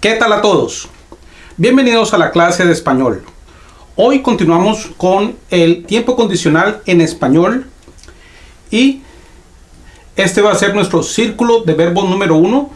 ¿Qué tal a todos? Bienvenidos a la clase de español. Hoy continuamos con el tiempo condicional en español y este va a ser nuestro círculo de verbos número uno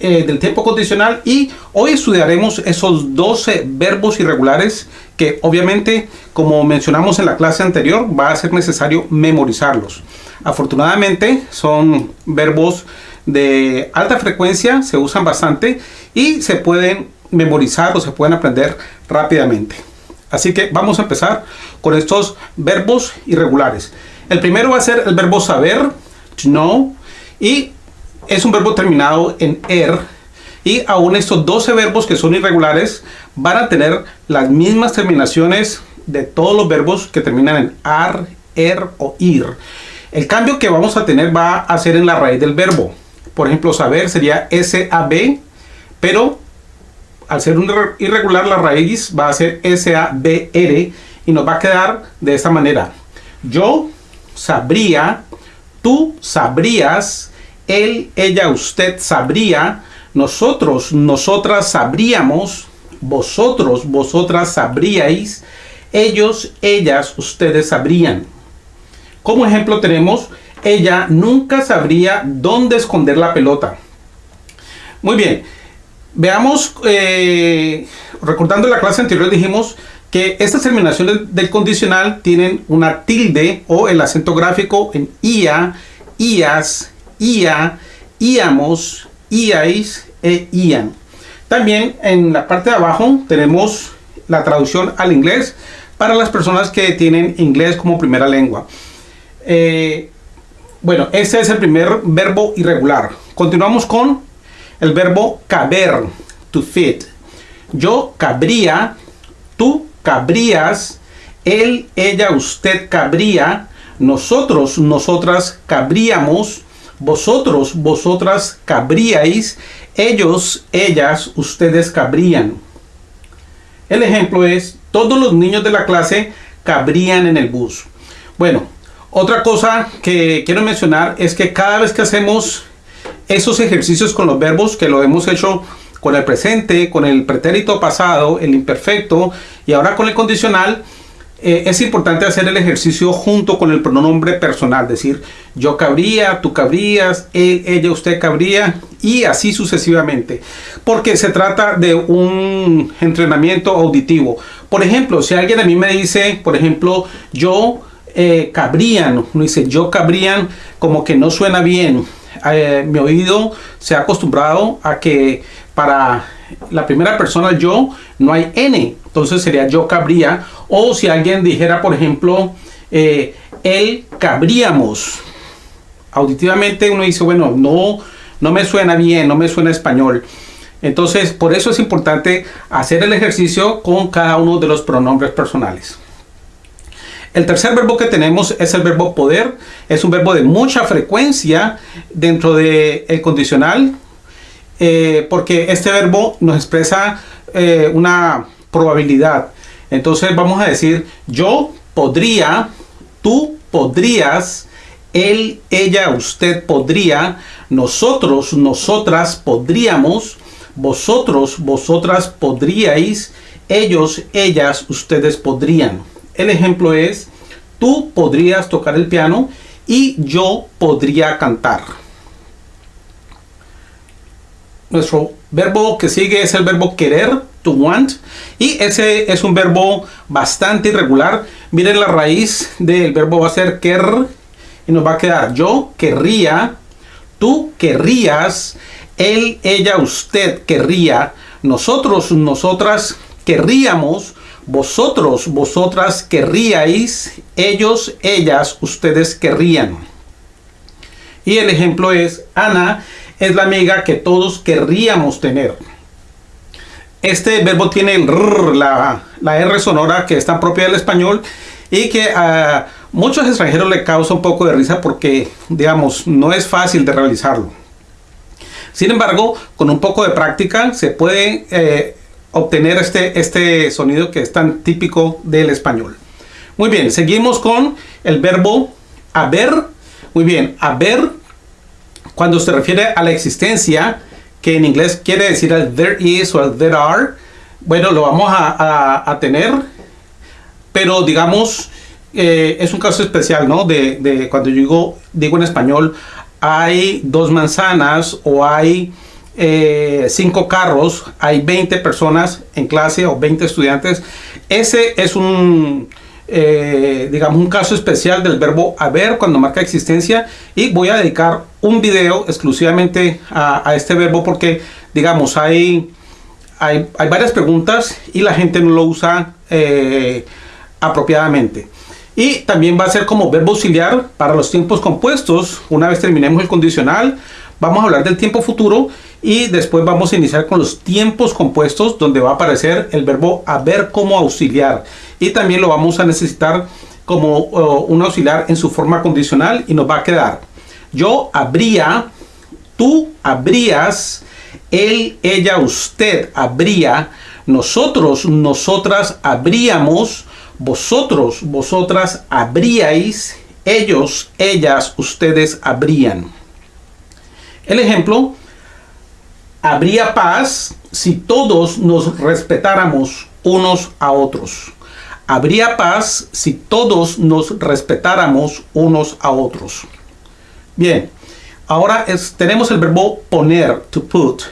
eh, del tiempo condicional y hoy estudiaremos esos 12 verbos irregulares que obviamente como mencionamos en la clase anterior va a ser necesario memorizarlos. Afortunadamente son verbos de alta frecuencia, se usan bastante y se pueden memorizar o se pueden aprender rápidamente. Así que vamos a empezar con estos verbos irregulares. El primero va a ser el verbo saber, to know, y es un verbo terminado en er. Y aún estos 12 verbos que son irregulares van a tener las mismas terminaciones de todos los verbos que terminan en ar, er o ir. El cambio que vamos a tener va a ser en la raíz del verbo. Por ejemplo, saber sería S-A-B, pero al ser un irregular la raíz va a ser S-A-B-R y nos va a quedar de esta manera. Yo sabría, tú sabrías, él, ella, usted sabría, nosotros, nosotras sabríamos, vosotros, vosotras sabríais, ellos, ellas, ustedes sabrían. Como ejemplo tenemos, ella nunca sabría dónde esconder la pelota. Muy bien, veamos, eh, recordando la clase anterior dijimos que estas terminaciones del condicional tienen una tilde o el acento gráfico en ia, ias, ia, íamos, iais e ian. También en la parte de abajo tenemos la traducción al inglés para las personas que tienen inglés como primera lengua. Eh, bueno, ese es el primer verbo irregular. Continuamos con el verbo caber, to fit. Yo cabría, tú cabrías, él, ella, usted cabría, nosotros, nosotras cabríamos, vosotros, vosotras cabríais, ellos, ellas, ustedes cabrían. El ejemplo es, todos los niños de la clase cabrían en el bus. Bueno, otra cosa que quiero mencionar es que cada vez que hacemos esos ejercicios con los verbos, que lo hemos hecho con el presente, con el pretérito pasado, el imperfecto y ahora con el condicional, eh, es importante hacer el ejercicio junto con el pronombre personal, decir yo cabría, tú cabrías, ella, usted cabría y así sucesivamente, porque se trata de un entrenamiento auditivo. Por ejemplo, si alguien a mí me dice, por ejemplo, yo eh, cabrían, uno dice yo cabrían, como que no suena bien. Eh, mi oído se ha acostumbrado a que para la primera persona yo no hay N, entonces sería yo cabría. O si alguien dijera, por ejemplo, eh, él cabríamos. Auditivamente uno dice, bueno, no, no me suena bien, no me suena español. Entonces, por eso es importante hacer el ejercicio con cada uno de los pronombres personales. El tercer verbo que tenemos es el verbo poder. Es un verbo de mucha frecuencia dentro del el condicional eh, porque este verbo nos expresa eh, una probabilidad. Entonces vamos a decir yo podría, tú podrías, él, ella, usted podría, nosotros, nosotras podríamos, vosotros, vosotras podríais, ellos, ellas, ustedes podrían. El ejemplo es, tú podrías tocar el piano y yo podría cantar. Nuestro verbo que sigue es el verbo querer, to want. Y ese es un verbo bastante irregular. Miren la raíz del verbo va a ser quer y nos va a quedar yo querría, tú querrías, él, ella, usted querría, nosotros, nosotras querríamos, vosotros, vosotras querríais, ellos, ellas, ustedes querrían. Y el ejemplo es, Ana es la amiga que todos querríamos tener. Este verbo tiene la, la R sonora que es tan propia del español y que a muchos extranjeros le causa un poco de risa porque, digamos, no es fácil de realizarlo. Sin embargo, con un poco de práctica se puede eh, obtener este, este sonido que es tan típico del español. Muy bien, seguimos con el verbo haber. Muy bien, haber cuando se refiere a la existencia, que en inglés quiere decir el there is o el there are. Bueno, lo vamos a, tener, pero digamos, eh, es un caso especial, ¿no? De, cuando yo digo, digo en español, hay dos manzanas o hay eh, cinco carros, hay 20 personas en clase o 20 estudiantes. Ese es un, eh, digamos, un caso especial del verbo haber cuando marca existencia y voy a dedicar un video exclusivamente a, este verbo porque, digamos, hay, hay, varias preguntas y la gente no lo usa eh, apropiadamente. Y también va a ser como verbo auxiliar para los tiempos compuestos. Una vez terminemos el condicional, vamos a hablar del tiempo futuro y después vamos a iniciar con los tiempos compuestos donde va a aparecer el verbo haber como auxiliar. Y también lo vamos a necesitar como uh, un auxiliar en su forma condicional y nos va a quedar yo habría, tú habrías, él, ella, usted habría, nosotros, nosotras habríamos, vosotros, vosotras habríais, ellos, ellas, ustedes habrían. El ejemplo, habría paz si todos nos respetáramos unos a otros. Habría paz si todos nos respetáramos unos a otros. Bien, ahora tenemos el verbo poner, to put.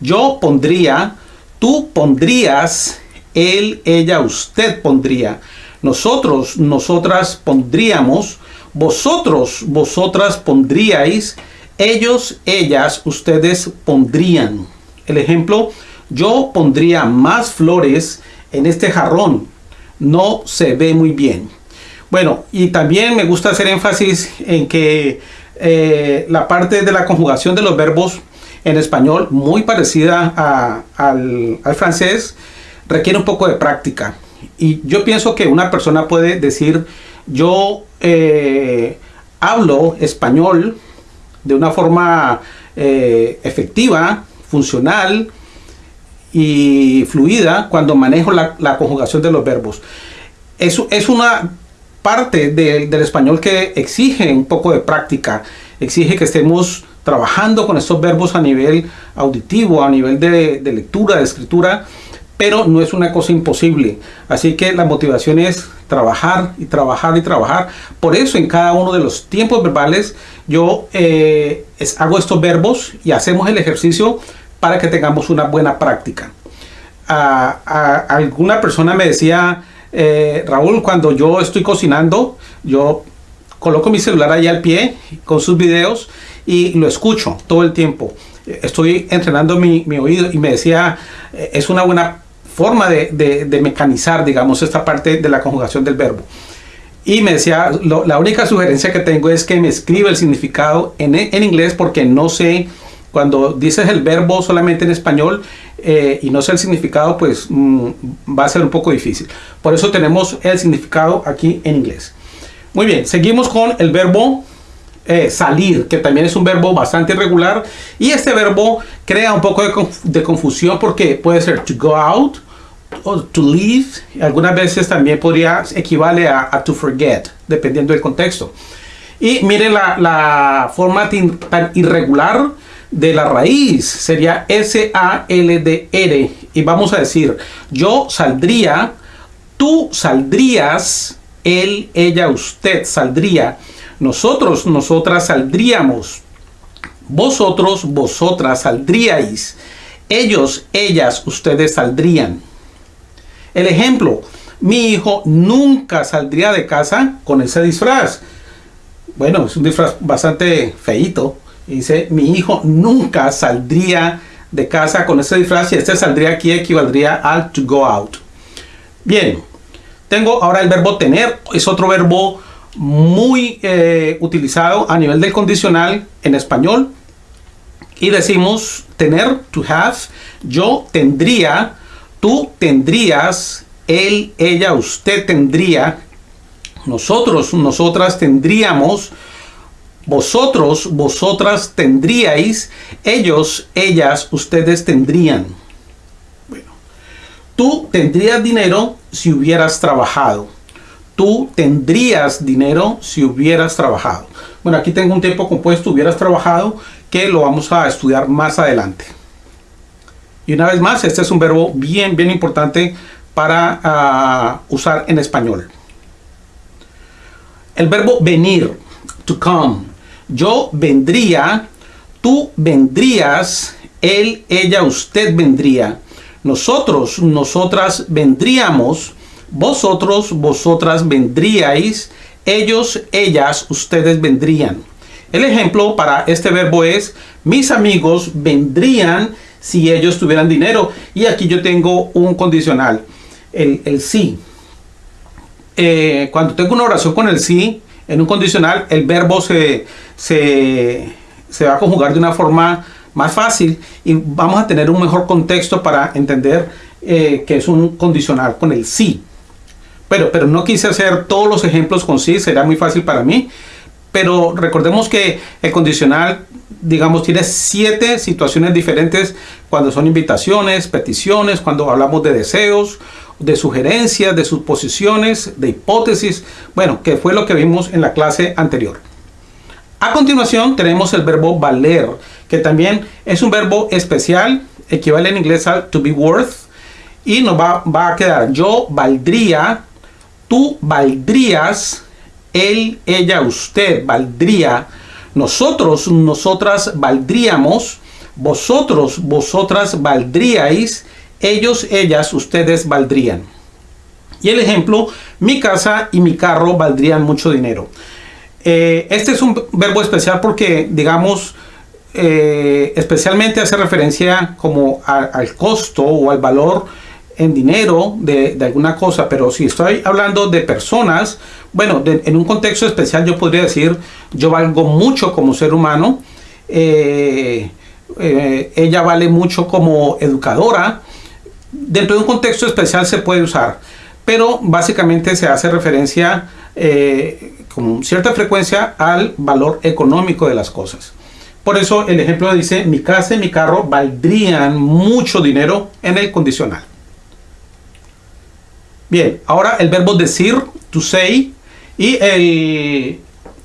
Yo pondría, tú pondrías, él, ella, usted pondría. Nosotros, nosotras pondríamos, vosotros, vosotras pondríais, ellos, ellas, ustedes pondrían. El ejemplo, yo pondría más flores en este jarrón. No se ve muy bien. Bueno, y también me gusta hacer énfasis en que eh, la parte de la conjugación de los verbos en español, muy parecida al, francés, requiere un poco de práctica. Y yo pienso que una persona puede decir, yo eh, hablo español de una forma eh, efectiva, funcional y fluida cuando manejo la, conjugación de los verbos. Es una parte del español que exige un poco de práctica, exige que estemos trabajando con estos verbos a nivel auditivo, a nivel de, lectura, de escritura, pero no es una cosa imposible. Así que la motivación es trabajar y trabajar y trabajar. Por eso en cada uno de los tiempos verbales yo eh, hago estos verbos y hacemos el ejercicio para que tengamos una buena práctica. alguna persona me decía, eh, Raúl, cuando yo estoy cocinando, yo coloco mi celular ahí al pie con sus videos y lo escucho todo el tiempo. Estoy entrenando mi, oído y me decía, eh, es una buena forma de, mecanizar, digamos, esta parte de la conjugación del verbo. Y me decía, la única sugerencia que tengo es que me escriba el significado en, inglés porque no sé cuando dices el verbo solamente en español eh, y no sé el significado, pues mm, va a ser un poco difícil. Por eso tenemos el significado aquí en inglés. Muy bien, seguimos con el verbo eh, salir, que también es un verbo bastante irregular. Y este verbo crea un poco de, confusión porque puede ser to go out o to leave. Algunas veces también podría equivale a, to forget, dependiendo del contexto. Y mire la, la forma tan irregular de la raíz sería S-A-L-D-R. Y vamos a decir, yo saldría, tú saldrías, él, ella, usted saldría, nosotros, nosotras saldríamos, vosotros, vosotras saldríais, ellos, ellas, ustedes saldrían. El ejemplo, mi hijo nunca saldría de casa con ese disfraz. Bueno, es un disfraz bastante feito, Dice, mi hijo nunca saldría de casa con ese disfraz y este saldría aquí equivaldría al to go out. Bien, tengo ahora el verbo tener, es otro verbo muy eh, utilizado a nivel del condicional en español. Y decimos tener, to have, yo tendría, tú tendrías, él, ella, usted tendría, nosotros, nosotras tendríamos, vosotros, vosotras tendríais, ellos, ellas, ustedes tendrían. Bueno, tú tendrías dinero si hubieras trabajado. Tú tendrías dinero si hubieras trabajado. Bueno, aquí tengo un tiempo compuesto, hubieras trabajado, que lo vamos a estudiar más adelante. Y una vez más, este es un verbo bien, bien importante para ah, usar en español. El verbo venir, to come. Yo vendría, tú vendrías, él, ella, usted vendría. Nosotros, nosotras vendríamos, vosotros, vosotras vendríais, ellos, ellas, ustedes vendrían. El ejemplo para este verbo es, mis amigos vendrían si ellos tuvieran dinero. Y aquí yo tengo un condicional, el, el sí. Eh, cuando tengo una oración con el sí, en un condicional, el verbo se, se, se va a conjugar de una forma más fácil y vamos a tener un mejor contexto para entender eh, que es un condicional con el sí. Pero, pero no quise hacer todos los ejemplos con sí, será muy fácil para mí. Pero recordemos que el condicional, digamos, tiene siete situaciones diferentes cuando son invitaciones, peticiones, cuando hablamos de deseos, de sugerencias, de suposiciones, de hipótesis, bueno, que fue lo que vimos en la clase anterior. A continuación tenemos el verbo valer, que también es un verbo especial, equivale en inglés al to be worth, y nos va, va a quedar yo valdría, tú valdrías, él, ella, usted valdría, nosotros, nosotras valdríamos, vosotros, vosotras valdríais, ellos, ellas, ustedes valdrían. Y el ejemplo, mi casa y mi carro valdrían mucho dinero. Eh, este es un verbo especial porque, digamos, eh, especialmente hace referencia como al costo o al valor en dinero de, alguna cosa, pero si estoy hablando de personas, bueno, en un contexto especial yo podría decir, yo valgo mucho como ser humano, eh, ella vale mucho como educadora, dentro de un contexto especial se puede usar, pero básicamente se hace referencia eh, con cierta frecuencia al valor económico de las cosas. Por eso el ejemplo dice, mi casa y mi carro valdrían mucho dinero en el condicional. Bien, ahora el verbo decir, to say, y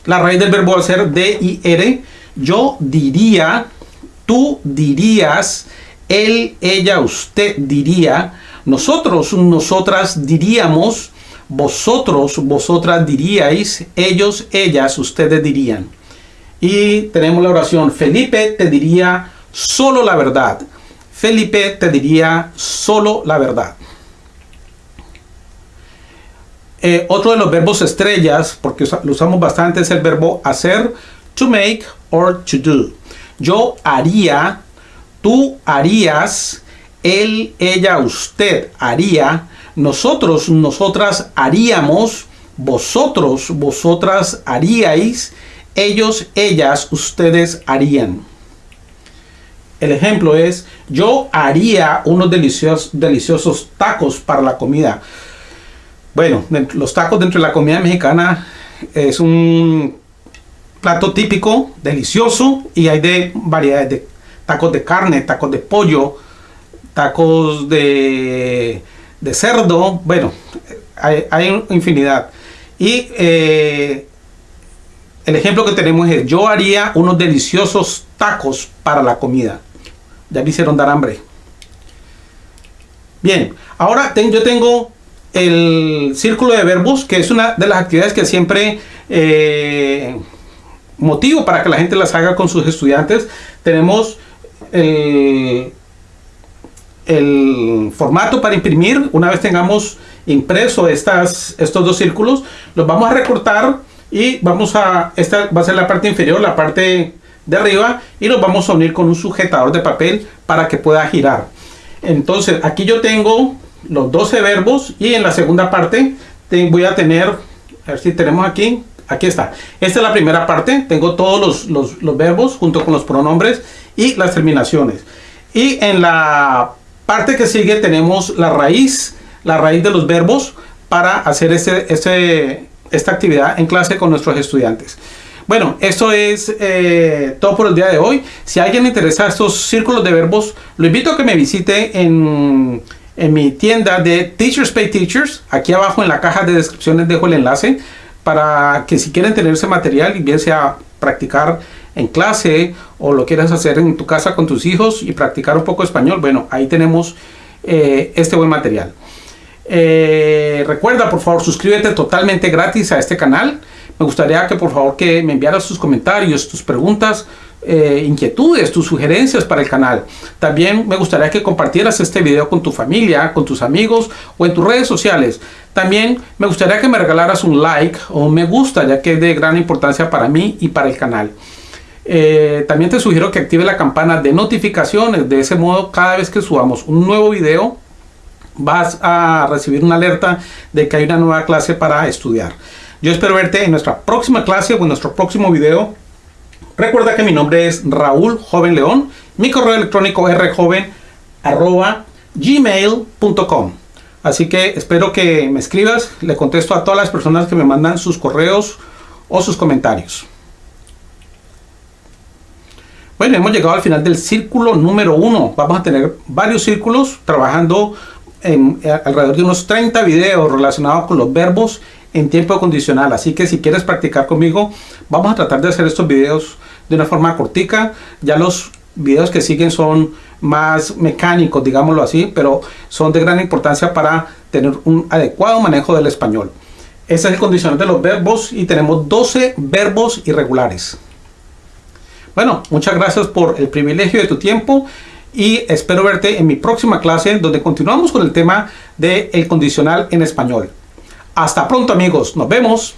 la raíz del verbo ser D-I-R. Yo diría, tú dirías, él, ella, usted diría, nosotros, nosotras diríamos, vosotros, vosotras diríais, ellos, ellas, ustedes dirían. Y tenemos la oración, Felipe te diría solo la verdad. Felipe te diría solo la verdad. Eh, otro de los verbos estrellas, porque lo usamos bastante, es el verbo hacer, to make or to do. Yo haría, tú harías, él, ella, usted haría, nosotros, nosotras haríamos, vosotros, vosotras haríais, ellos, ellas, ustedes harían. El ejemplo es, yo haría unos deliciosos, deliciosos tacos para la comida. Bueno, los tacos dentro de la comida mexicana es un plato típico, delicioso, y hay de variedades de tacos de carne, tacos de pollo, tacos de, cerdo, bueno, hay, infinidad. Y eh, el ejemplo que tenemos es, yo haría unos deliciosos tacos para la comida. Ya me hicieron dar hambre. Bien, ahora yo tengo el círculo de verbos, que es una de las actividades que siempre eh, motivo para que la gente las haga con sus estudiantes. Tenemos el, formato para imprimir. Una vez tengamos impreso estas, estos dos círculos, los vamos a recortar y vamos a, esta va a ser la parte inferior, la parte de arriba y los vamos a unir con un sujetador de papel para que pueda girar. Entonces aquí yo tengo los 12 verbos y en la segunda parte voy a tener, a ver si tenemos aquí, aquí está. Esta es la primera parte, tengo todos los, los verbos junto con los pronombres y las terminaciones. Y en la parte que sigue tenemos la raíz, la raíz de los verbos para hacer este, este, esta actividad en clase con nuestros estudiantes. Bueno, esto es eh, todo por el día de hoy. Si a alguien le interesa estos círculos de verbos, lo invito a que me visite en, en mi tienda de Teachers Pay Teachers. Aquí abajo en la caja de descripciones dejo el enlace para que si quieren tener ese material y bien sea practicar en clase o lo quieres hacer en tu casa con tus hijos y practicar un poco español, bueno, ahí tenemos eh, este buen material. Eh, recuerda, por favor, suscríbete totalmente gratis a este canal. Me gustaría que por favor que me enviaras tus comentarios, tus preguntas, eh, inquietudes, tus sugerencias para el canal. También me gustaría que compartieras este video con tu familia, con tus amigos o en tus redes sociales. También me gustaría que me regalaras un like o un me gusta, ya que es de gran importancia para mí y para el canal. Eh, también te sugiero que active la campana de notificaciones. De ese modo, cada vez que subamos un nuevo video, vas a recibir una alerta de que hay una nueva clase para estudiar. Yo espero verte en nuestra próxima clase o en nuestro próximo video. Recuerda que mi nombre es Raúl Joven León. Mi correo electrónico es rjoven.gmail.com Así que espero que me escribas. Le contesto a todas las personas que me mandan sus correos o sus comentarios. Bueno, hemos llegado al final del círculo número uno. Vamos a tener varios círculos trabajando eh, alrededor de unos 30 videos relacionados con los verbos en tiempo condicional. Así que si quieres practicar conmigo, vamos a tratar de hacer estos videos de una forma cortica. Ya los videos que siguen son más mecánicos, digámoslo así, pero son de gran importancia para tener un adecuado manejo del español. Ese es el condicional de los verbos y tenemos 12 verbos irregulares. Bueno, muchas gracias por el privilegio de tu tiempo y espero verte en mi próxima clase donde continuamos con el tema del el condicional en español. Hasta pronto amigos, nos vemos.